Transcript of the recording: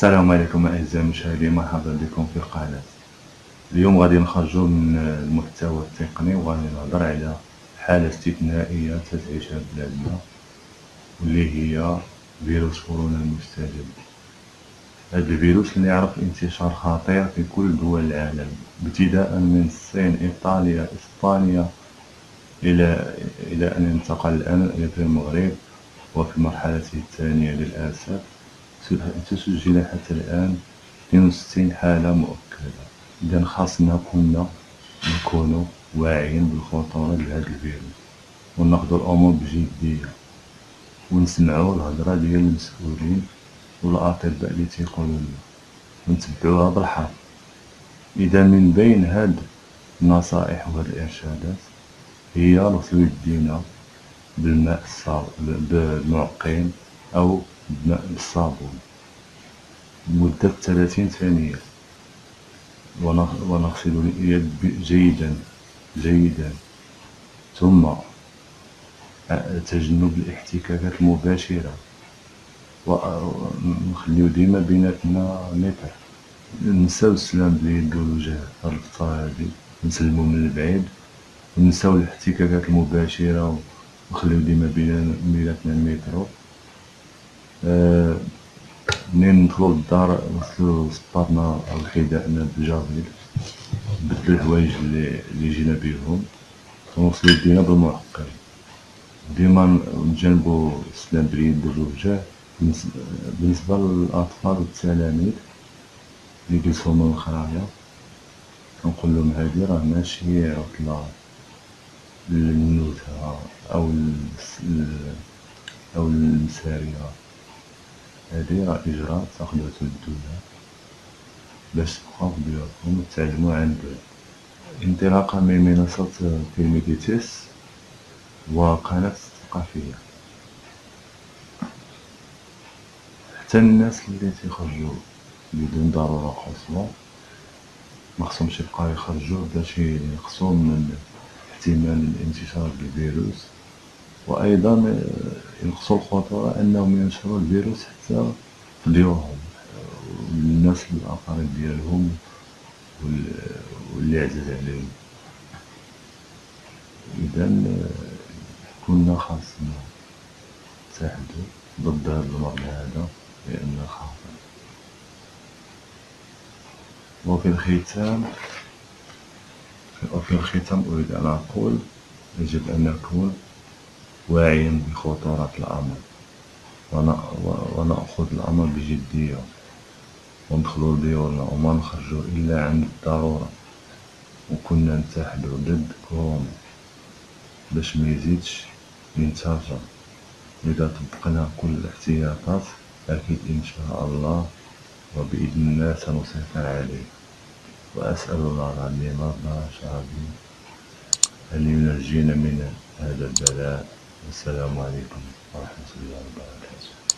السلام عليكم أعزائي المشاهدين مرحبا بكم في القناه اليوم. غادي نخرجوا من المحتوى التقني وغادي نهضر على حالة استثنائية تتعيشها بلادنا واللي هي فيروس كورونا المستجد. هذا الفيروس اللي يعرف انتشار خطير في كل دول العالم ابتداء من الصين إيطاليا إسبانيا إلى إلى أن انتقل الآن إلى المغرب وفي المرحله الثانية للأسف. تسجل حتى الآن. 62 حالة مؤكدة. إذا خاصنا كنا نكونوا واعيين بالخطورة لهذا الفيروس وناخدو الأمور بجدية. ونسمعو الهضرة ديال المسؤولين والأطباء اللي تيقولوا لنا. ونتبعوها بالحرف إذا من بين هاد النصائح وهاد الإرشادات هي غسل يدينا بالماء الصاب بالمعقم أو بماء بالصابون لمدة ثلاثين ثانية. ونغسل اليد جيدا جيدا. ثم تجنب الاحتكاكات المباشرة. ونخليو ديما بيناتنا متر. نساو السلام باليد والوجه الفترة هادي نسلمو من البعيد. ونساو الاحتكاكات المباشرة. ونخليو ديما بيناتنا آه، منين ندخلو للدار؟ نغسلو صباطنا أو حذائنا بالجافيل نبدلو الحوايج لي جينا بيهم. ونغسلو يدينا بالمعقم ديما نتجنبو السلام باليد والوجه بالنسبة للأطفال والتلاميذ لي جلسو من الخرايا كنقولهم هادي راه ماشي عطلة. للنزهة أو أو للسارية راه إجراء تاخدوه تمدوها باش تبقاو بيوتكم وتعلمو عن بعد انطلاقا من منصة فيلميديتيس وقناة ثقافية حتى الناس اللي تيخرجو بدون ضرورة قصوى مخصهمش يبقاو يخرجو باش ينقصو من احتمال الانتشار الفيروس. وأيضا ينقصوا الخطورة أنهم ينشروا الفيروس حتى في ديورهم والناس الاقارب ديالهم واللي عزاز عليهم. اذا كنا خاصنا نتحدوا ضد هذا المرض هذا لأنه خطر وفي الختام وفي الختام أريد أن أقول يجب أن نكون واعيا بخطورة الأمر. ونأخذ الأمر بجدية. وندخلو لديورنا وما نخرجو إلا عند الضرورة. وكنا نتحدو ضد كورونا. باش ميزيدش ينتشر إذا طبقنا كل الاحتياطات أكيد إن شاء الله وبإذن الله سنسيطر عليه. وأسأل الله العظيم رب العالمين أن ينجينا من هذا البلاء. السلام عليكم ورحمة الله وبركاته.